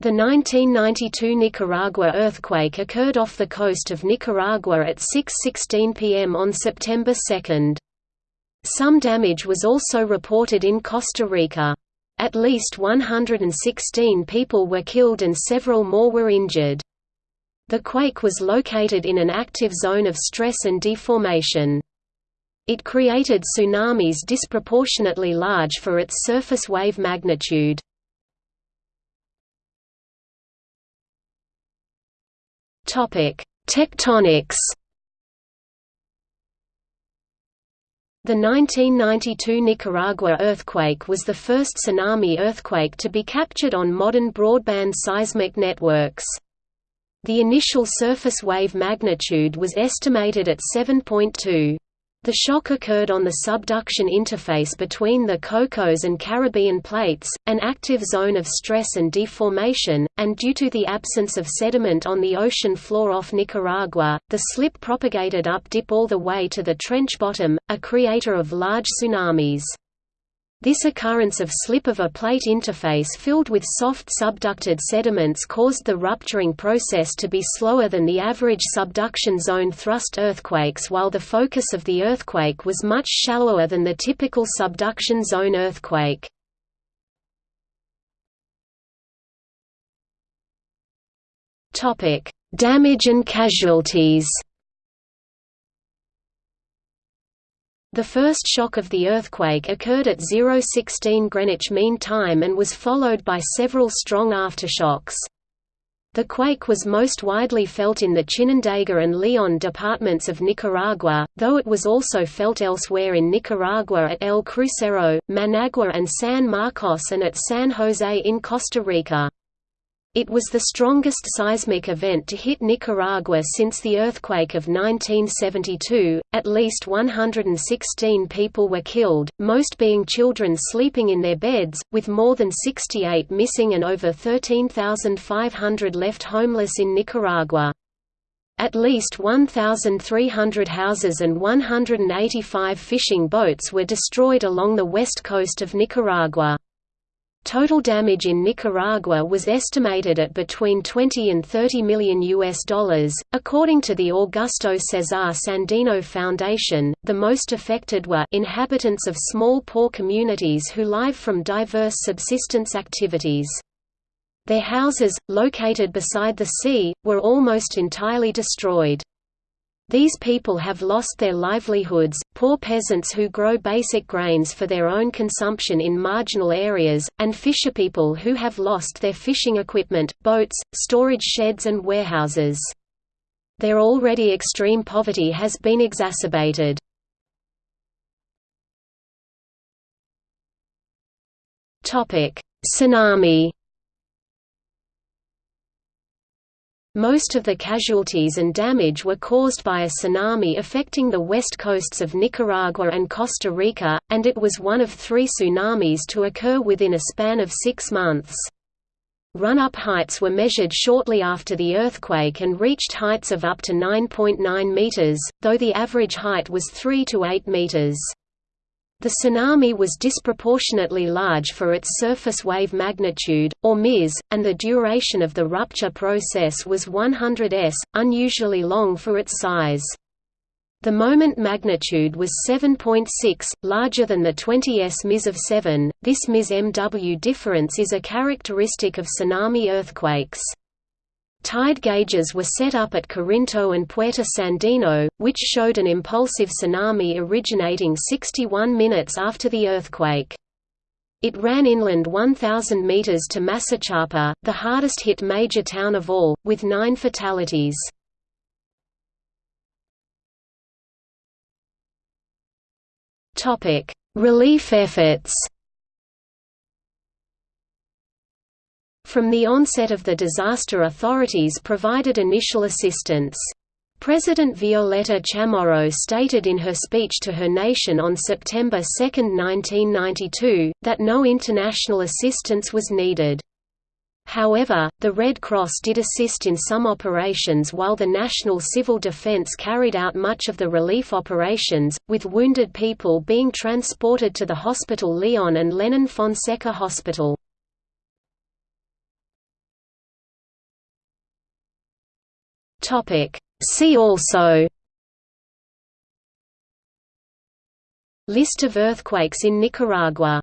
The 1992 Nicaragua earthquake occurred off the coast of Nicaragua at 6.16 pm on September 2. Some damage was also reported in Costa Rica. At least 116 people were killed and several more were injured. The quake was located in an active zone of stress and deformation. It created tsunamis disproportionately large for its surface wave magnitude. Tectonics. The 1992 Nicaragua earthquake was the first tsunami earthquake to be captured on modern broadband seismic networks. The initial surface wave magnitude was estimated at 7.2. The shock occurred on the subduction interface between the Cocos and Caribbean plates, an active zone of stress and deformation, and due to the absence of sediment on the ocean floor off Nicaragua, the slip propagated up dip all the way to the trench bottom, a creator of large tsunamis. This occurrence of slip of a plate interface filled with soft subducted sediments caused the rupturing process to be slower than the average subduction zone thrust earthquakes while the focus of the earthquake was much shallower than the typical subduction zone earthquake. Damage and casualties The first shock of the earthquake occurred at 016 Greenwich Mean Time and was followed by several strong aftershocks. The quake was most widely felt in the Chinandega and Leon departments of Nicaragua, though it was also felt elsewhere in Nicaragua at El Crucero, Managua and San Marcos and at San Jose in Costa Rica. It was the strongest seismic event to hit Nicaragua since the earthquake of 1972. At least 116 people were killed, most being children sleeping in their beds, with more than 68 missing and over 13,500 left homeless in Nicaragua. At least 1,300 houses and 185 fishing boats were destroyed along the west coast of Nicaragua. Total damage in Nicaragua was estimated at between 20 and 30 million US dollars. According to the Augusto Cesar Sandino Foundation, the most affected were inhabitants of small poor communities who live from diverse subsistence activities. Their houses, located beside the sea, were almost entirely destroyed. These people have lost their livelihoods, poor peasants who grow basic grains for their own consumption in marginal areas, and fisherpeople who have lost their fishing equipment, boats, storage sheds and warehouses. Their already extreme poverty has been exacerbated. Tsunami Most of the casualties and damage were caused by a tsunami affecting the west coasts of Nicaragua and Costa Rica, and it was one of three tsunamis to occur within a span of six months. Run-up heights were measured shortly after the earthquake and reached heights of up to 9.9 meters, though the average height was 3 to 8 meters. The tsunami was disproportionately large for its surface wave magnitude, or MIS, and the duration of the rupture process was 100 s, unusually long for its size. The moment magnitude was 7.6, larger than the 20 s MIS of 7. This MIS MW difference is a characteristic of tsunami earthquakes. Tide gauges were set up at Corinto and Puerto Sandino, which showed an impulsive tsunami originating 61 minutes after the earthquake. It ran inland 1,000 meters to Masachapa, the hardest hit major town of all, with nine fatalities. Relief efforts From the onset of the disaster authorities provided initial assistance. President Violeta Chamorro stated in her speech to her nation on September 2, 1992, that no international assistance was needed. However, the Red Cross did assist in some operations while the National Civil Defense carried out much of the relief operations, with wounded people being transported to the Hospital Leon and Lenin Fonseca Hospital. See also List of earthquakes in Nicaragua